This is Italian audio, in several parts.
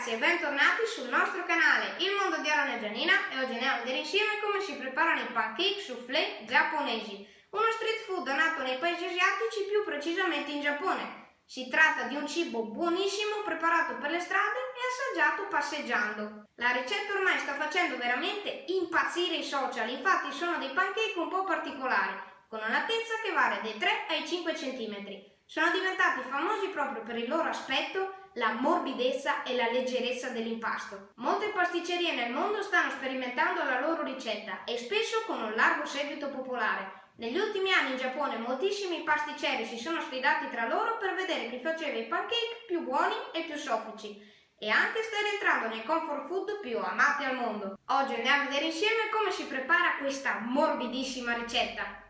ragazzi e bentornati sul nostro canale Il Mondo di Aaron e Gianina e oggi andiamo a vedere insieme come si preparano i pancake soufflé giapponesi, uno street food nato nei paesi asiatici, più precisamente in Giappone. Si tratta di un cibo buonissimo preparato per le strade e assaggiato passeggiando. La ricetta ormai sta facendo veramente impazzire i social, infatti sono dei pancake un po' particolari, con un'altezza che varia dai 3 ai 5 cm. Sono diventati famosi proprio per il loro aspetto la morbidezza e la leggerezza dell'impasto. Molte pasticcerie nel mondo stanno sperimentando la loro ricetta e spesso con un largo seguito popolare. Negli ultimi anni in Giappone moltissimi pasticceri si sono sfidati tra loro per vedere chi faceva i pancake più buoni e più soffici e anche sta rientrando nei comfort food più amati al mondo. Oggi andiamo a vedere insieme come si prepara questa morbidissima ricetta.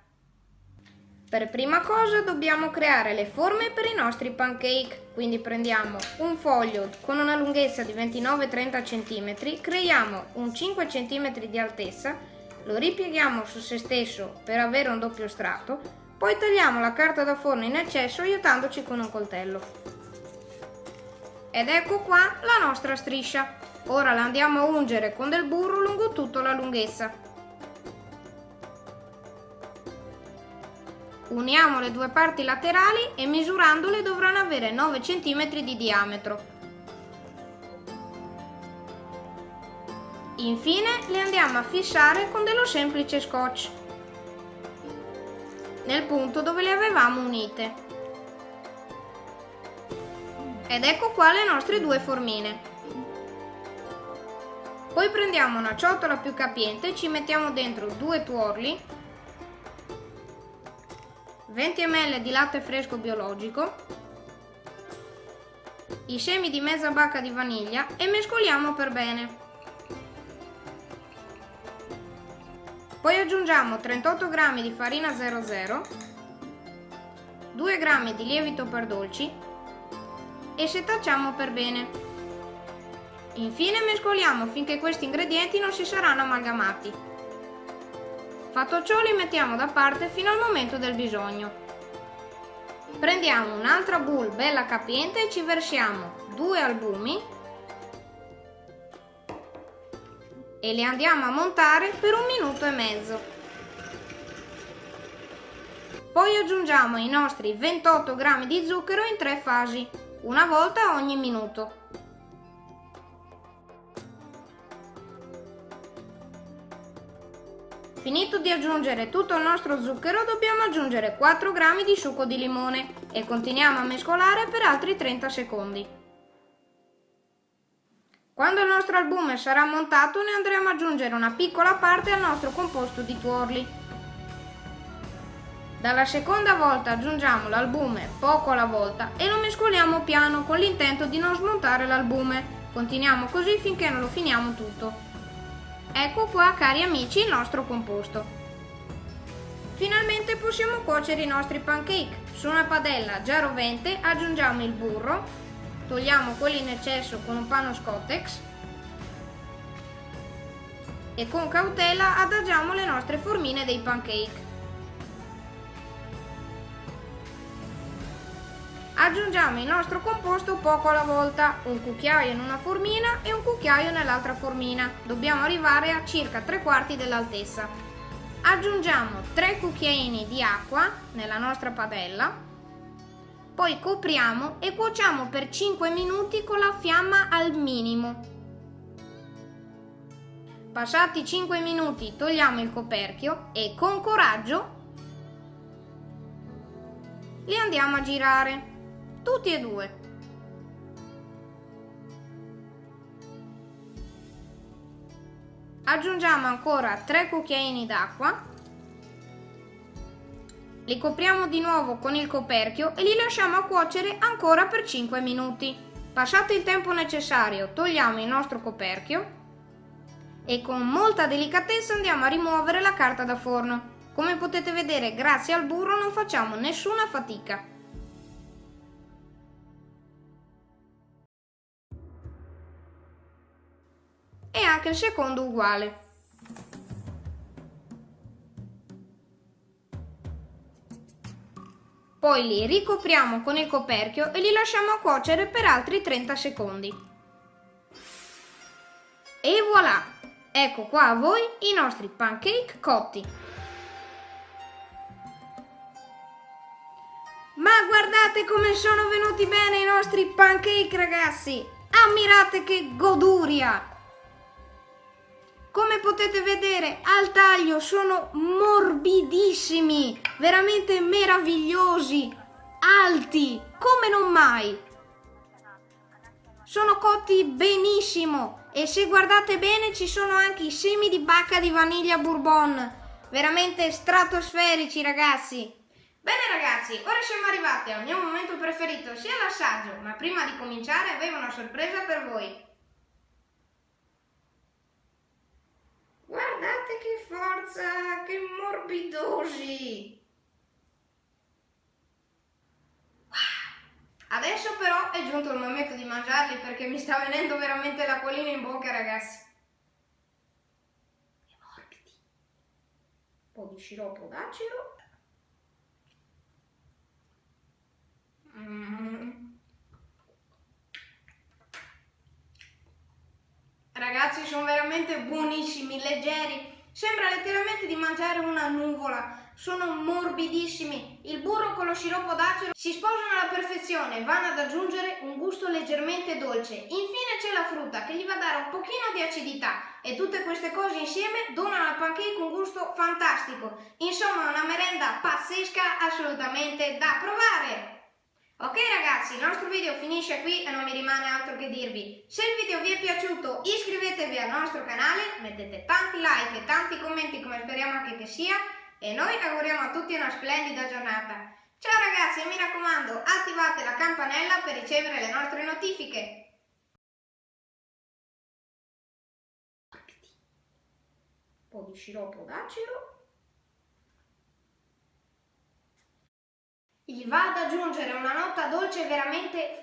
Per prima cosa dobbiamo creare le forme per i nostri pancake, quindi prendiamo un foglio con una lunghezza di 29-30 cm, creiamo un 5 cm di altezza, lo ripieghiamo su se stesso per avere un doppio strato, poi tagliamo la carta da forno in eccesso aiutandoci con un coltello. Ed ecco qua la nostra striscia. Ora la andiamo a ungere con del burro lungo tutta la lunghezza. Uniamo le due parti laterali e misurandole dovranno avere 9 cm di diametro. Infine le andiamo a fissare con dello semplice scotch nel punto dove le avevamo unite. Ed ecco qua le nostre due formine. Poi prendiamo una ciotola più capiente ci mettiamo dentro due tuorli 20 ml di latte fresco biologico, i semi di mezza bacca di vaniglia e mescoliamo per bene. Poi aggiungiamo 38 g di farina 00, 2 g di lievito per dolci e setacciamo per bene. Infine mescoliamo finché questi ingredienti non si saranno amalgamati. Fatto ciò li mettiamo da parte fino al momento del bisogno. Prendiamo un'altra bowl bella capiente e ci versiamo due albumi e li andiamo a montare per un minuto e mezzo. Poi aggiungiamo i nostri 28 g di zucchero in tre fasi, una volta ogni minuto. Finito di aggiungere tutto il nostro zucchero dobbiamo aggiungere 4 g di succo di limone e continuiamo a mescolare per altri 30 secondi. Quando il nostro albume sarà montato ne andremo ad aggiungere una piccola parte al nostro composto di tuorli. Dalla seconda volta aggiungiamo l'albume poco alla volta e lo mescoliamo piano con l'intento di non smontare l'albume. Continuiamo così finché non lo finiamo tutto. Ecco qua cari amici il nostro composto. Finalmente possiamo cuocere i nostri pancake. Su una padella già rovente aggiungiamo il burro, togliamo quelli in eccesso con un panno scottex e con cautela adagiamo le nostre formine dei pancake. Aggiungiamo il nostro composto poco alla volta, un cucchiaio in una formina e un cucchiaio nell'altra formina. Dobbiamo arrivare a circa 3 quarti dell'altezza. Aggiungiamo 3 cucchiaini di acqua nella nostra padella, poi copriamo e cuociamo per 5 minuti con la fiamma al minimo. Passati 5 minuti togliamo il coperchio e con coraggio li andiamo a girare tutti e due. Aggiungiamo ancora 3 cucchiaini d'acqua, li copriamo di nuovo con il coperchio e li lasciamo cuocere ancora per 5 minuti. Passato il tempo necessario togliamo il nostro coperchio e con molta delicatezza andiamo a rimuovere la carta da forno. Come potete vedere grazie al burro non facciamo nessuna fatica. E anche il secondo uguale. Poi li ricopriamo con il coperchio e li lasciamo cuocere per altri 30 secondi. E voilà! Ecco qua a voi i nostri pancake cotti. Ma guardate come sono venuti bene i nostri pancake ragazzi! Ammirate che goduria! Come potete vedere al taglio sono morbidissimi, veramente meravigliosi, alti, come non mai. Sono cotti benissimo e se guardate bene ci sono anche i semi di bacca di vaniglia bourbon, veramente stratosferici ragazzi. Bene ragazzi, ora siamo arrivati al mio momento preferito, sia l'assaggio, ma prima di cominciare avevo una sorpresa per voi. Guardate che forza, che morbidosi! Adesso però è giunto il momento di mangiarli perché mi sta venendo veramente l'acquolina in bocca ragazzi. E morbidi. Un po' di sciroppo d'acero. Mm. Ragazzi sono veramente buonissimi, leggeri. Sembra letteralmente di mangiare una nuvola. Sono morbidissimi. Il burro con lo sciroppo d'acero si sposano alla perfezione, vanno ad aggiungere un gusto leggermente dolce. Infine c'è la frutta che gli va a dare un pochino di acidità e tutte queste cose insieme donano al pancake un gusto fantastico. Insomma una merenda pazzesca assolutamente da provare. Ok ragazzi, il nostro video finisce qui e non mi rimane altro che dirvi. Se il video vi è piaciuto iscrivetevi al nostro canale, mettete tanti like e tanti commenti come speriamo anche che sia e noi auguriamo a tutti una splendida giornata. Ciao ragazzi e mi raccomando attivate la campanella per ricevere le nostre notifiche. Un po' di sciroppo d'acero. Gli va ad aggiungere una nota dolce veramente...